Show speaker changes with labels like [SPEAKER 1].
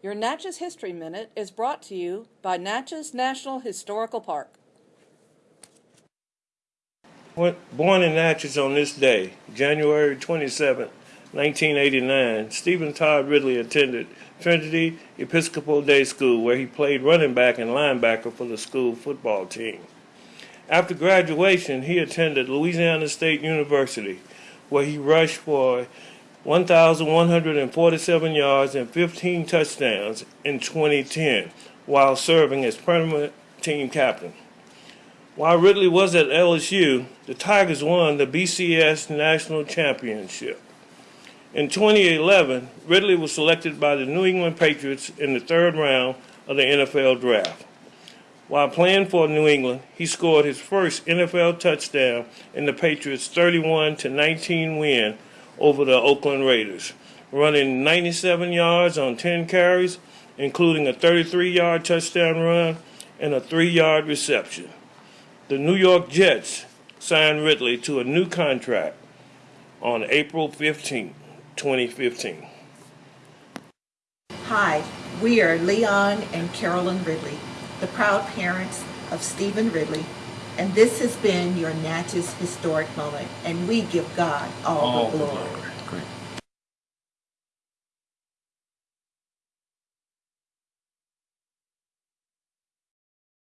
[SPEAKER 1] Your Natchez History Minute is brought to you by Natchez National Historical Park.
[SPEAKER 2] Born in Natchez on this day, January 27, 1989, Stevan Todd Ridley attended Trinity Episcopal Day School, where he played running back and linebacker for the school football team. After graduation, he attended Louisiana State University, where he rushed for 1,147 yards and 15 touchdowns in 2010 while serving as permanent team captain. While Ridley was at LSU, the Tigers won the BCS National Championship. In 2011, Ridley was selected by the New England Patriots in the third round of the NFL Draft. While playing for New England, he scored his first NFL touchdown in the Patriots' 31 19 win over the Oakland Raiders, running 97 yards on 10 carries, including a 33 yard touchdown run and a 3 yard reception. The New York Jets signed Ridley to a new contract on April 15, 2015.
[SPEAKER 3] Hi, we are Leon and Carolyn Ridley the proud parents of Stevan Ridley, and this has been your Natchez Historic Moment, and we give God all, all the glory. glory.